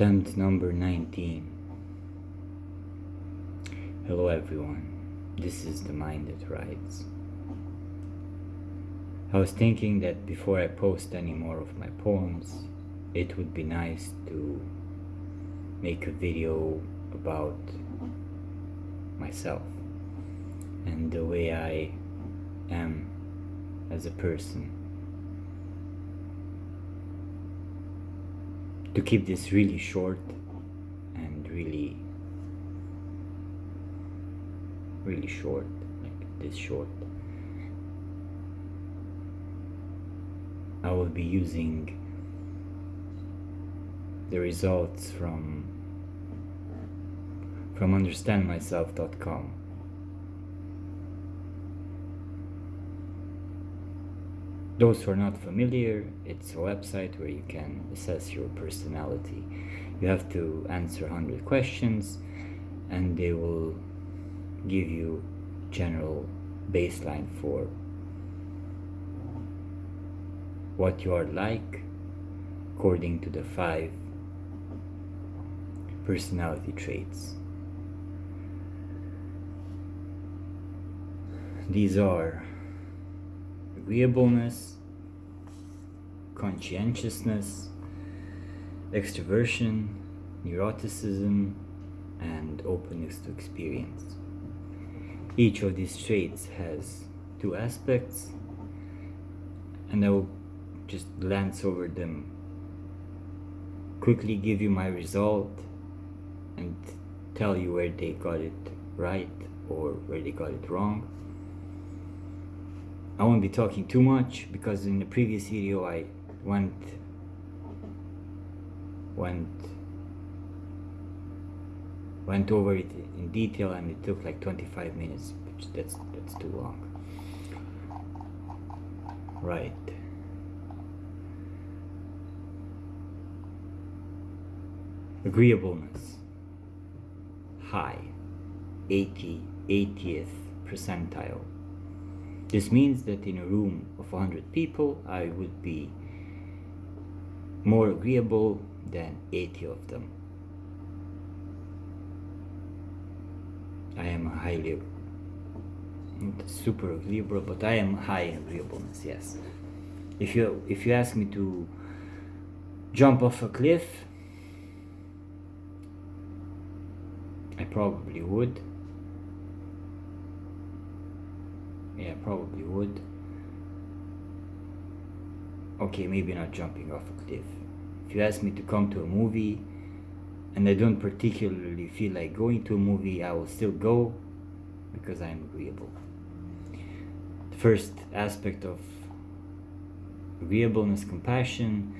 Attempt number 19. Hello everyone, this is the mind that writes. I was thinking that before I post any more of my poems, it would be nice to make a video about myself and the way I am as a person. To keep this really short and really, really short, like this short, I will be using the results from from understandmyself.com Those who are not familiar, it's a website where you can assess your personality. You have to answer 100 questions and they will give you general baseline for what you are like according to the five personality traits. These are agreeableness, conscientiousness, extroversion, neuroticism, and openness to experience. Each of these traits has two aspects, and I will just glance over them, quickly give you my result, and tell you where they got it right or where they got it wrong. I won't be talking too much because in the previous video I went went went over it in detail and it took like 25 minutes which that's that's too long. Right. Agreeableness. High. 80 80th percentile this means that in a room of 100 people, I would be more agreeable than 80 of them. I am highly, not super agreeable, but I am high agreeableness, yes. If you, if you ask me to jump off a cliff, I probably would. Yeah, probably would. Okay, maybe not jumping off a cliff. If you ask me to come to a movie and I don't particularly feel like going to a movie, I will still go because I'm agreeable. The first aspect of agreeableness, compassion,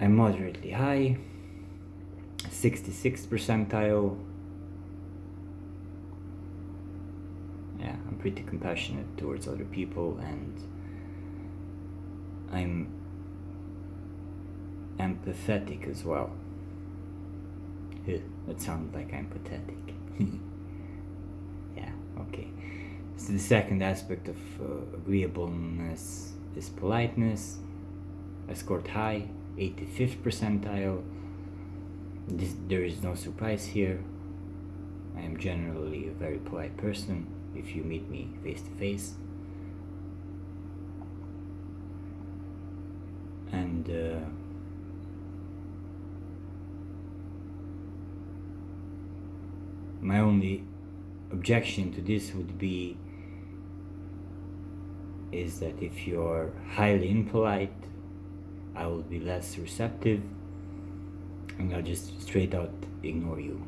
I'm moderately high, 66 percentile, pretty compassionate towards other people and I'm empathetic as well. That sounds like I'm pathetic. yeah, okay. So the second aspect of uh, agreeableness is politeness. I scored high, 85th percentile. This, there is no surprise here. I am generally a very polite person if you meet me face to face and uh, my only objection to this would be is that if you're highly impolite I will be less receptive and I'll just straight out ignore you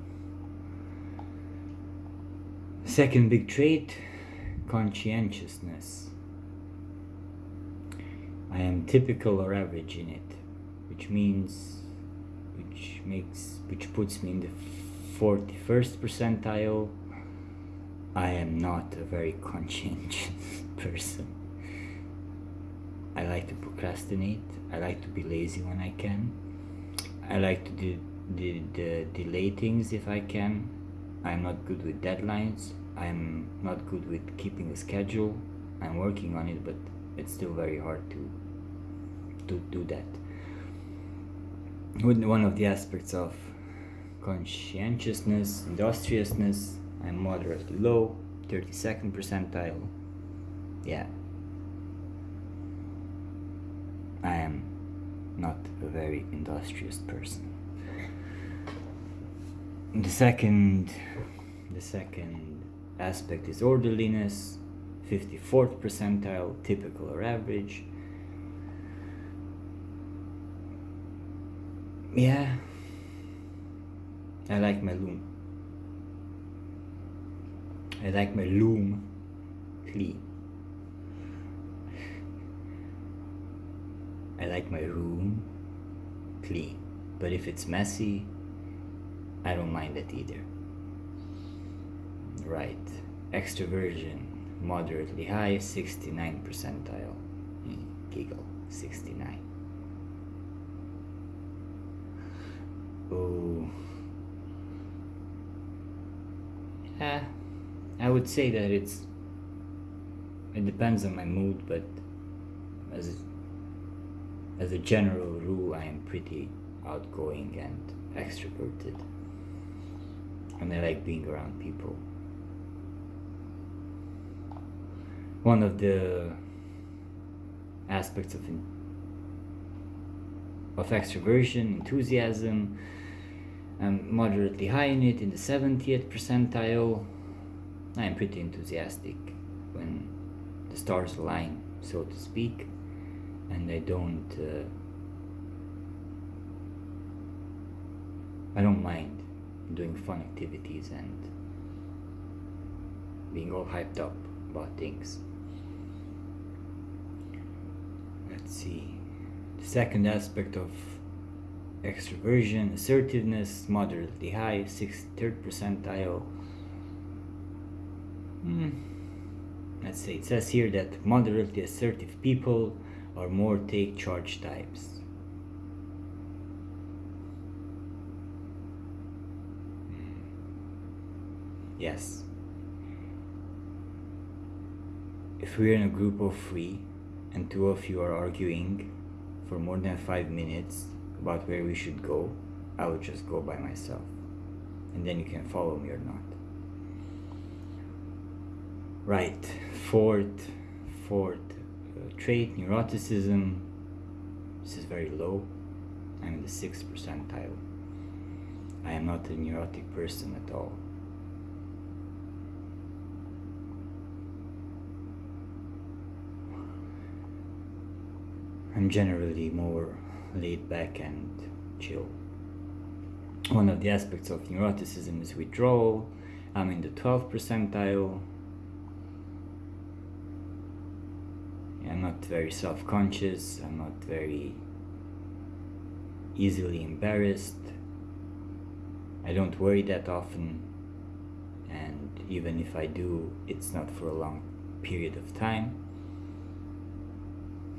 Second big trait, conscientiousness. I am typical or average in it, which means, which makes, which puts me in the 41st percentile. I am not a very conscientious person. I like to procrastinate. I like to be lazy when I can. I like to do, do, delay things if I can. I'm not good with deadlines. I'm not good with keeping a schedule. I'm working on it, but it's still very hard to to do that. one of the aspects of conscientiousness, industriousness, I'm moderately low, 32nd percentile. Yeah. I am not a very industrious person. The second the second aspect is orderliness, 54th percentile, typical or average. Yeah, I like my loom. I like my loom clean. I like my room clean. But if it's messy, I don't mind that either. Right. Extroversion, moderately high, 69 percentile. Hmm, giggle, 69. Oh. Yeah, I would say that it's. It depends on my mood, but as a, as a general rule, I am pretty outgoing and extroverted. And I like being around people. One of the aspects of of extroversion, enthusiasm. I'm moderately high in it, in the 70th percentile. I am pretty enthusiastic when the stars align, so to speak, and I don't. Uh, I don't mind doing fun activities and being all hyped up about things. Let's see. The second aspect of extroversion, assertiveness, moderately high, 63rd percentile. Hmm. Let's say it says here that moderately assertive people are more take charge types. Hmm. Yes. If we're in a group of three and two of you are arguing for more than five minutes about where we should go, I would just go by myself. And then you can follow me or not. Right, fourth, fourth uh, trait, neuroticism. This is very low. I'm in the sixth percentile. I am not a neurotic person at all. I'm generally more laid back and chill. One of the aspects of neuroticism is withdrawal. I'm in the 12th percentile. I'm not very self conscious, I'm not very easily embarrassed. I don't worry that often, and even if I do, it's not for a long period of time.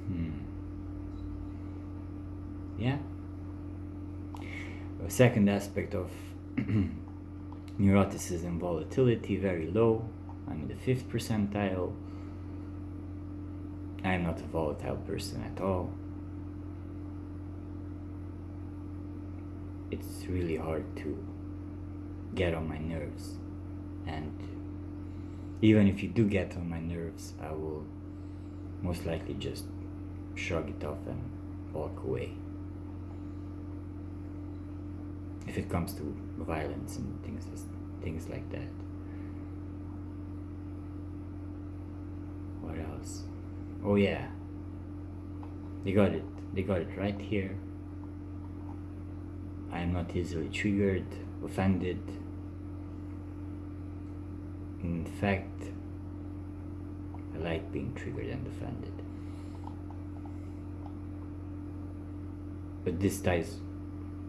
Hmm yeah? A second aspect of neuroticism volatility very low. I'm in the fifth percentile. I'm not a volatile person at all. It's really hard to get on my nerves. And even if you do get on my nerves i will most likely just shrug it off and walk away if it comes to violence and things things like that. What else? Oh yeah. They got it. They got it right here. I am not easily triggered, offended. In fact, I like being triggered and offended. But this ties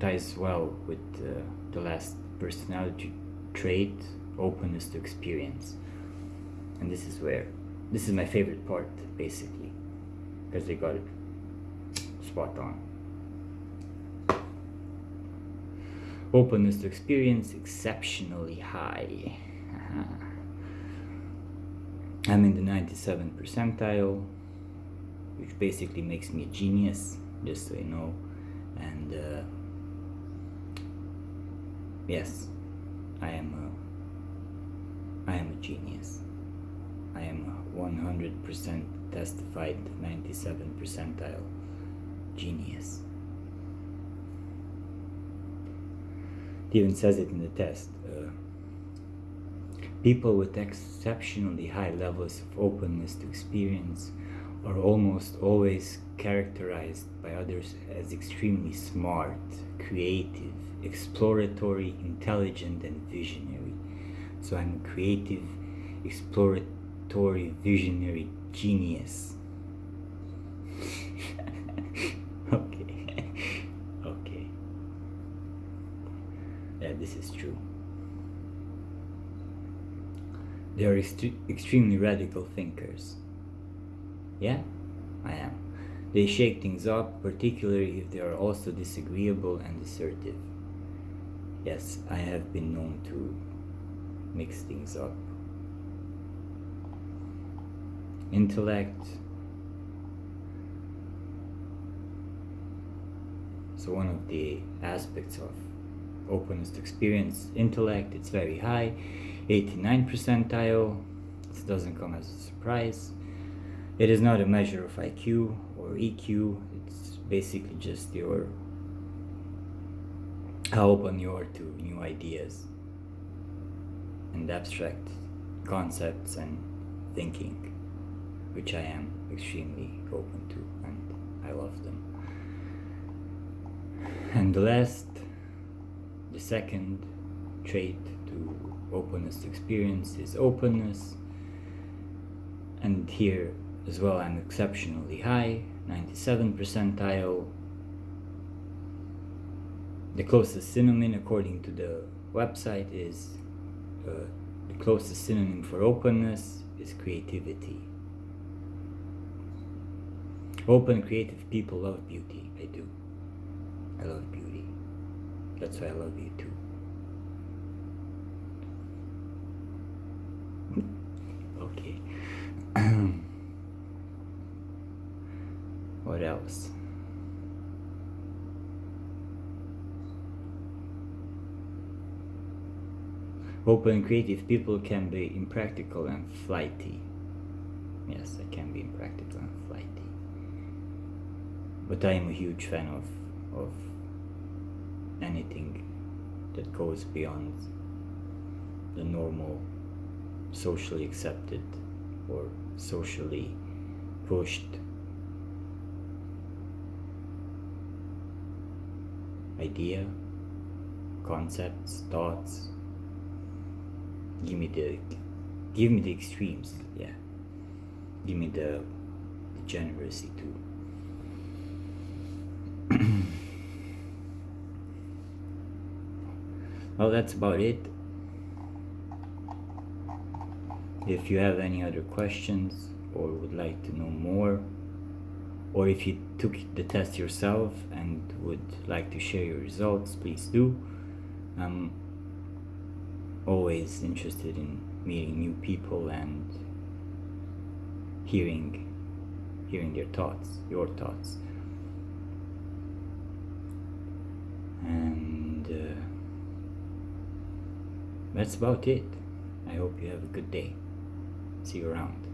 ties well with uh, the last personality trait openness to experience. And this is where this is my favorite part basically because they got it spot on. Openness to experience exceptionally high. I'm in the 97 percentile which basically makes me a genius just so you know. And uh, yes, I am a, I am a genius. I am a 100% testified 97 percentile genius. It even says it in the test. Uh, people with exceptionally high levels of openness to experience are almost always characterized by others as extremely smart, creative, exploratory, intelligent, and visionary. So I'm a creative, exploratory, visionary genius. okay. okay. Yeah, this is true. They are ext- extremely radical thinkers. Yeah, I am. They shake things up, particularly if they are also disagreeable and assertive. Yes, I have been known to mix things up. Intellect. So, one of the aspects of openness to experience intellect, it's very high, 89 percentile. This doesn't come as a surprise. It is not a measure of IQ or EQ, it's basically just your how open you are to new ideas and abstract concepts and thinking, which I am extremely open to and I love them. And the last, the second trait to openness to experience is openness. And here as well, I'm exceptionally high, 97 percentile. The closest synonym, according to the website, is uh, the closest synonym for openness is creativity. Open, creative people love beauty. I do. I love beauty. That's why I love you too. okay. What else? Open creative people can be impractical and flighty. Yes, I can be impractical and flighty. But I am a huge fan of of anything that goes beyond the normal socially accepted or socially pushed idea, concepts, thoughts. Give me the give me the extremes, yeah. Give me the degeneracy too. well, that's about it. If you have any other questions or would like to know more, or if you took the test yourself and would like to share your results, please do. I'm always interested in meeting new people and hearing hearing their thoughts, your thoughts. And uh, that's about it. I hope you have a good day. See you around.